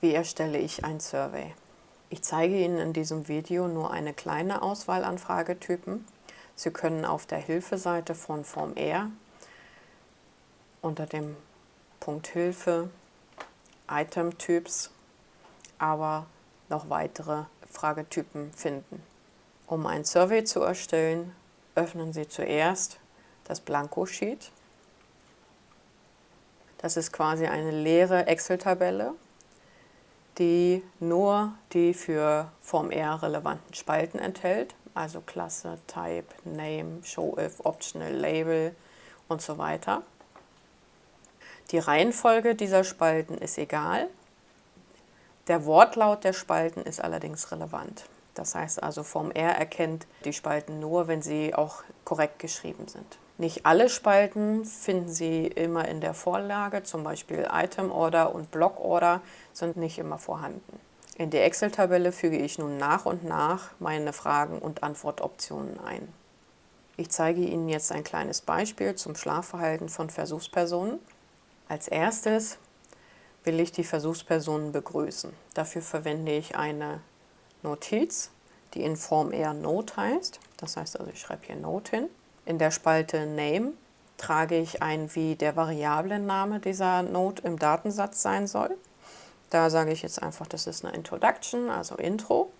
Wie erstelle ich ein Survey? Ich zeige Ihnen in diesem Video nur eine kleine Auswahl an Fragetypen. Sie können auf der Hilfeseite von Form R unter dem Punkt Hilfe Item-Typs aber noch weitere Fragetypen finden. Um ein Survey zu erstellen, öffnen Sie zuerst das Blanko-Sheet. Das ist quasi eine leere Excel-Tabelle, die nur die für Form R relevanten Spalten enthält, also Klasse, Type, Name, Show If, Optional, Label und so weiter. Die Reihenfolge dieser Spalten ist egal. Der Wortlaut der Spalten ist allerdings relevant. Das heißt also, Form R erkennt die Spalten nur, wenn sie auch korrekt geschrieben sind. Nicht alle Spalten finden Sie immer in der Vorlage, zum Beispiel Item Order und Block Order sind nicht immer vorhanden. In die Excel-Tabelle füge ich nun nach und nach meine Fragen- und Antwortoptionen ein. Ich zeige Ihnen jetzt ein kleines Beispiel zum Schlafverhalten von Versuchspersonen. Als erstes will ich die Versuchspersonen begrüßen. Dafür verwende ich eine Notiz, die in Form eher Note heißt. Das heißt also, ich schreibe hier Note hin. In der Spalte Name trage ich ein, wie der Variablenname dieser Note im Datensatz sein soll. Da sage ich jetzt einfach, das ist eine Introduction, also Intro.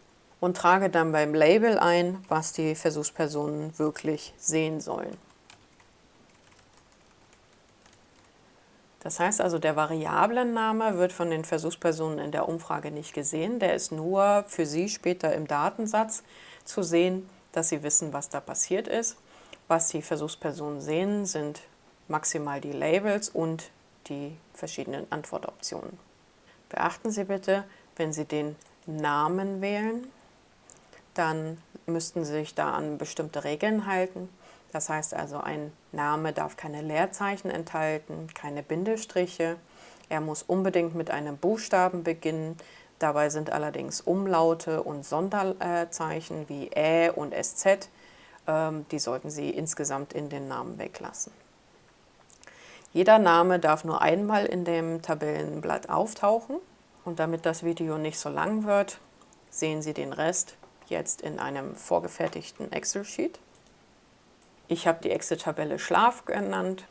Und trage dann beim Label ein, was die Versuchspersonen wirklich sehen sollen. Das heißt also, der Variablenname wird von den Versuchspersonen in der Umfrage nicht gesehen. Der ist nur für Sie später im Datensatz zu sehen, dass Sie wissen, was da passiert ist. Was die Versuchspersonen sehen, sind maximal die Labels und die verschiedenen Antwortoptionen. Beachten Sie bitte, wenn Sie den Namen wählen, dann müssten Sie sich da an bestimmte Regeln halten. Das heißt also, ein Name darf keine Leerzeichen enthalten, keine Bindestriche. Er muss unbedingt mit einem Buchstaben beginnen. Dabei sind allerdings Umlaute und Sonderzeichen wie Ä und SZ, ähm, die sollten Sie insgesamt in den Namen weglassen. Jeder Name darf nur einmal in dem Tabellenblatt auftauchen. Und damit das Video nicht so lang wird, sehen Sie den Rest jetzt in einem vorgefertigten Excel-Sheet. Ich habe die Excel-Tabelle Schlaf genannt.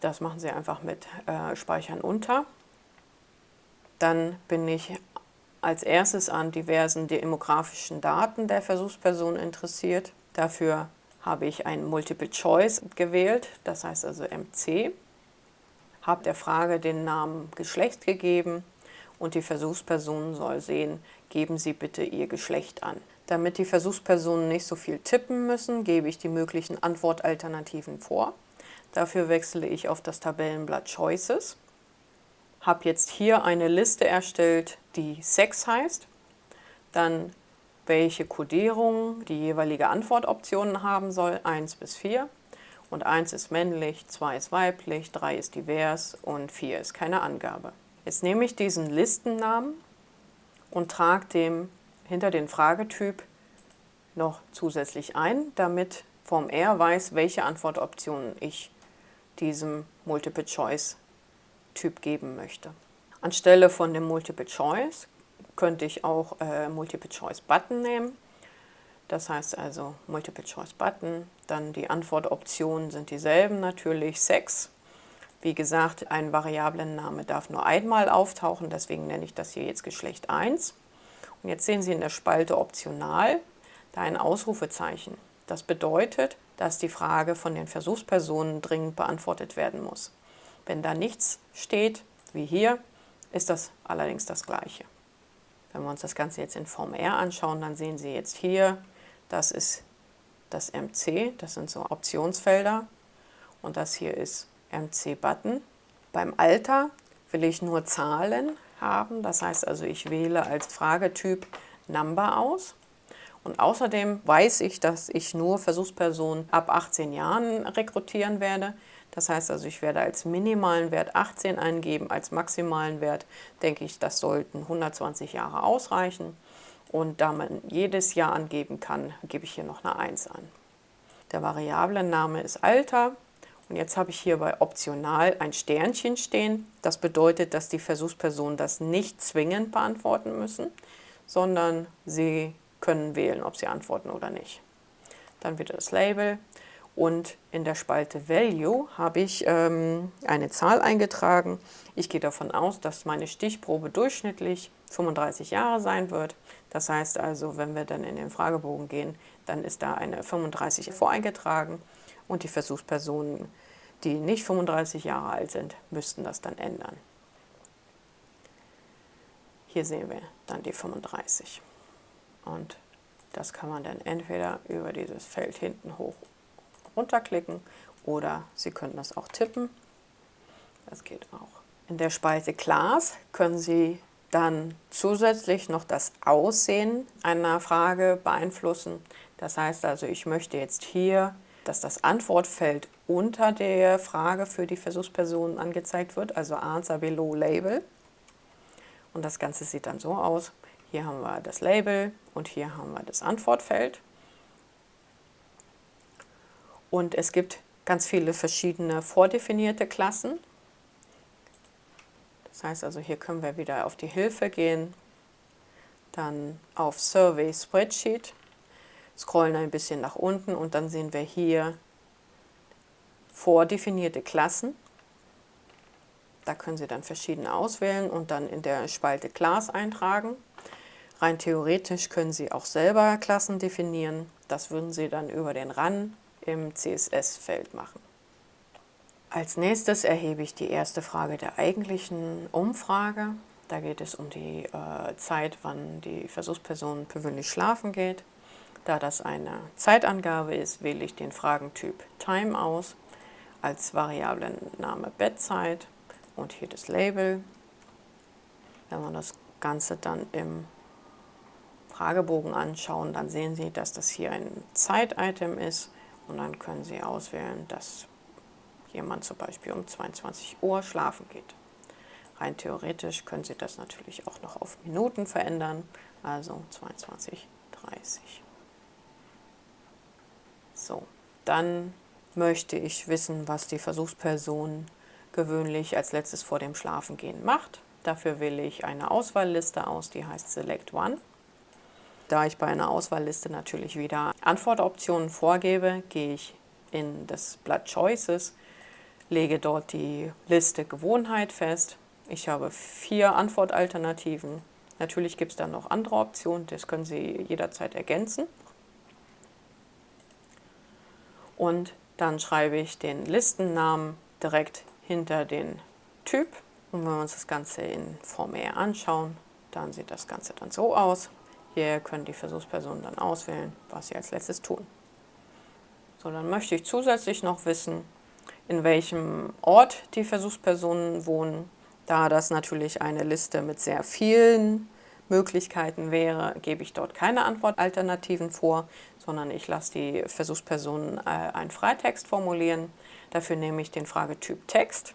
Das machen Sie einfach mit äh, Speichern unter. Dann bin ich als erstes an diversen demografischen Daten der Versuchsperson interessiert. Dafür habe ich ein Multiple Choice gewählt, das heißt also MC. Habe der Frage den Namen Geschlecht gegeben und die Versuchsperson soll sehen, geben Sie bitte Ihr Geschlecht an. Damit die Versuchspersonen nicht so viel tippen müssen, gebe ich die möglichen Antwortalternativen vor. Dafür wechsle ich auf das Tabellenblatt Choices. Habe jetzt hier eine Liste erstellt, die Sex heißt. Dann welche Codierung die jeweilige Antwortoptionen haben soll, 1 bis 4. Und 1 ist männlich, 2 ist weiblich, 3 ist divers und 4 ist keine Angabe. Jetzt nehme ich diesen Listennamen und trage dem hinter den Fragetyp noch zusätzlich ein, damit Form R weiß, welche Antwortoptionen ich diesem Multiple-Choice-Typ geben möchte. Anstelle von dem Multiple-Choice könnte ich auch äh, Multiple-Choice-Button nehmen. Das heißt also Multiple-Choice-Button, dann die Antwortoptionen sind dieselben natürlich, Sex. Wie gesagt, ein Variablenname darf nur einmal auftauchen, deswegen nenne ich das hier jetzt Geschlecht 1. Und jetzt sehen Sie in der Spalte Optional da ein Ausrufezeichen. Das bedeutet, dass die Frage von den Versuchspersonen dringend beantwortet werden muss. Wenn da nichts steht, wie hier, ist das allerdings das Gleiche. Wenn wir uns das Ganze jetzt in Form R anschauen, dann sehen Sie jetzt hier, das ist das MC, das sind so Optionsfelder und das hier ist MC-Button. Beim Alter will ich nur Zahlen haben. Das heißt also, ich wähle als Fragetyp Number aus. Und außerdem weiß ich, dass ich nur Versuchspersonen ab 18 Jahren rekrutieren werde. Das heißt also, ich werde als minimalen Wert 18 eingeben, als maximalen Wert denke ich, das sollten 120 Jahre ausreichen. Und da man jedes Jahr angeben kann, gebe ich hier noch eine 1 an. Der Variablenname ist Alter Und jetzt habe ich hier bei optional ein Sternchen stehen. Das bedeutet, dass die Versuchspersonen das nicht zwingend beantworten müssen, sondern sie können wählen, ob sie antworten oder nicht. Dann wieder das Label und in der Spalte Value habe ich ähm, eine Zahl eingetragen. Ich gehe davon aus, dass meine Stichprobe durchschnittlich 35 Jahre sein wird. Das heißt also, wenn wir dann in den Fragebogen gehen, dann ist da eine 35 voreingetragen und die Versuchspersonen, die nicht 35 Jahre alt sind, müssten das dann ändern. Hier sehen wir dann die 35. Und das kann man dann entweder über dieses Feld hinten hoch runterklicken oder Sie können das auch tippen. Das geht auch. In der Spalte Class können Sie dann zusätzlich noch das Aussehen einer Frage beeinflussen. Das heißt also, ich möchte jetzt hier, dass das Antwortfeld unter der Frage für die Versuchsperson angezeigt wird, also Answer Below Label. Und das Ganze sieht dann so aus. Hier haben wir das Label und hier haben wir das Antwortfeld. Und es gibt ganz viele verschiedene vordefinierte Klassen. Das heißt also, hier können wir wieder auf die Hilfe gehen, dann auf Survey Spreadsheet, scrollen ein bisschen nach unten und dann sehen wir hier vordefinierte Klassen. Da können Sie dann verschiedene auswählen und dann in der Spalte Class eintragen. Rein theoretisch können Sie auch selber Klassen definieren. Das würden Sie dann über den RAN im CSS-Feld machen. Als nächstes erhebe ich die erste Frage der eigentlichen Umfrage. Da geht es um die äh, Zeit, wann die Versuchsperson gewöhnlich schlafen geht. Da das eine Zeitangabe ist, wähle ich den Fragentyp Time aus, als Variablenname Bettzeit und hier das Label. Wenn wir das Ganze dann im Fragebogen anschauen, dann sehen Sie, dass das hier ein Zeititem ist und dann können Sie auswählen, dass jemand zum Beispiel um 22 Uhr schlafen geht. Rein theoretisch können Sie das natürlich auch noch auf Minuten verändern, also 22.30 So, dann möchte ich wissen, was die Versuchsperson gewöhnlich als letztes vor dem Schlafengehen macht. Dafür wähle ich eine Auswahlliste aus, die heißt Select One. Da ich bei einer Auswahlliste natürlich wieder Antwortoptionen vorgebe, gehe ich in das Blatt Choices, lege dort die Liste Gewohnheit fest. Ich habe vier Antwortalternativen. Natürlich gibt es dann noch andere Optionen, das können Sie jederzeit ergänzen. Und dann schreibe ich den Listennamen direkt hinter den Typ. Und wenn wir uns das Ganze in Form E anschauen, dann sieht das Ganze dann so aus. Hier können die Versuchspersonen dann auswählen, was sie als letztes tun. So, dann möchte ich zusätzlich noch wissen, in welchem Ort die Versuchspersonen wohnen. Da das natürlich eine Liste mit sehr vielen Möglichkeiten wäre, gebe ich dort keine Antwortalternativen vor, sondern ich lasse die Versuchspersonen äh, einen Freitext formulieren. Dafür nehme ich den Fragetyp Text.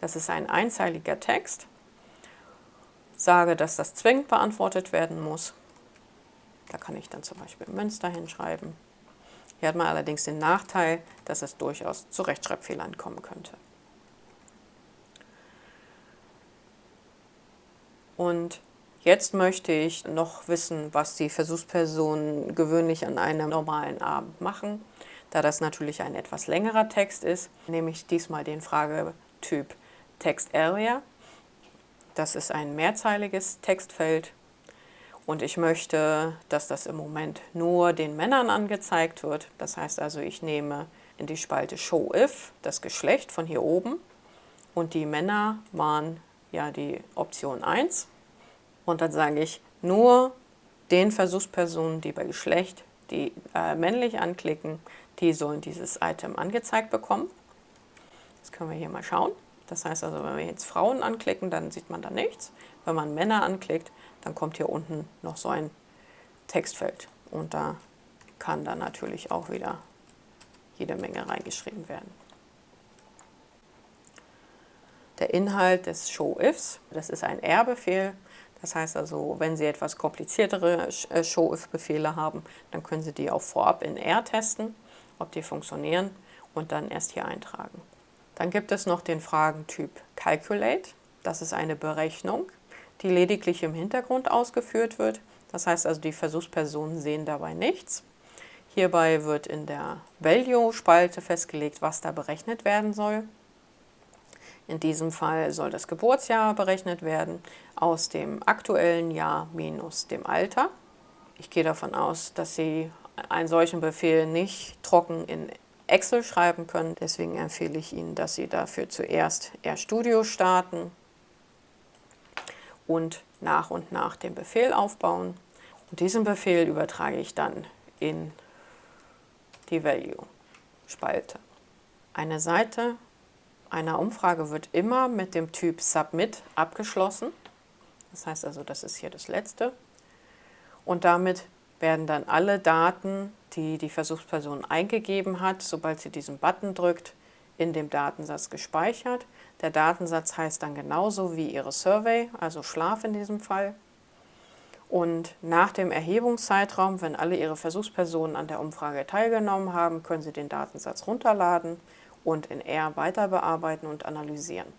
Das ist ein einzeiliger Text. Sage, dass das zwingend beantwortet werden muss da kann ich dann zum Beispiel Münster hinschreiben. Hier hat man allerdings den Nachteil, dass es durchaus zu Rechtschreibfehlern kommen könnte. Und jetzt möchte ich noch wissen, was die Versuchspersonen gewöhnlich an einem normalen Abend machen. Da das natürlich ein etwas längerer Text ist, nehme ich diesmal den Fragetyp Text Area. Das ist ein mehrzeiliges Textfeld und ich möchte, dass das im Moment nur den Männern angezeigt wird. Das heißt also, ich nehme in die Spalte Show If das Geschlecht von hier oben und die Männer waren ja die Option 1. Und dann sage ich nur den Versuchspersonen, die bei Geschlecht die äh, männlich anklicken, die sollen dieses Item angezeigt bekommen. Das können wir hier mal schauen. Das heißt also, wenn wir jetzt Frauen anklicken, dann sieht man da nichts. Wenn man Männer anklickt, dann kommt hier unten noch so ein Textfeld. Und da kann dann natürlich auch wieder jede Menge reingeschrieben werden. Der Inhalt des Show-Ifs, das ist ein R-Befehl. Das heißt also, wenn Sie etwas kompliziertere äh, Show-If-Befehle haben, dann können Sie die auch vorab in R testen, ob die funktionieren und dann erst hier eintragen. Dann gibt es noch den Fragentyp Calculate. Das ist eine Berechnung, die lediglich im Hintergrund ausgeführt wird. Das heißt also, die Versuchspersonen sehen dabei nichts. Hierbei wird in der Value-Spalte festgelegt, was da berechnet werden soll. In diesem Fall soll das Geburtsjahr berechnet werden aus dem aktuellen Jahr minus dem Alter. Ich gehe davon aus, dass Sie einen solchen Befehl nicht trocken in Excel schreiben können. Deswegen empfehle ich Ihnen, dass Sie dafür zuerst RStudio starten und nach und nach den Befehl aufbauen. Und diesen Befehl übertrage ich dann in die Value-Spalte. Eine Seite einer Umfrage wird immer mit dem Typ Submit abgeschlossen. Das heißt also, das ist hier das letzte. Und damit werden dann alle Daten, die die Versuchsperson eingegeben hat, sobald sie diesen Button drückt, in dem Datensatz gespeichert. Der Datensatz heißt dann genauso wie Ihre Survey, also Schlaf in diesem Fall. Und nach dem Erhebungszeitraum, wenn alle Ihre Versuchspersonen an der Umfrage teilgenommen haben, können Sie den Datensatz runterladen und in R weiter bearbeiten und analysieren.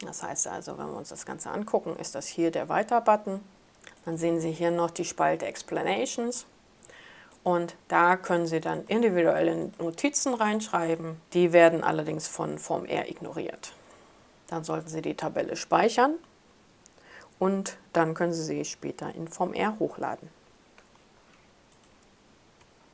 Das heißt also, wenn wir uns das Ganze angucken, ist das hier der Weiter-Button. Dann sehen Sie hier noch die Spalte Explanations und da können Sie dann individuelle Notizen reinschreiben. Die werden allerdings von Form R ignoriert. Dann sollten Sie die Tabelle speichern und dann können Sie sie später in Form R hochladen.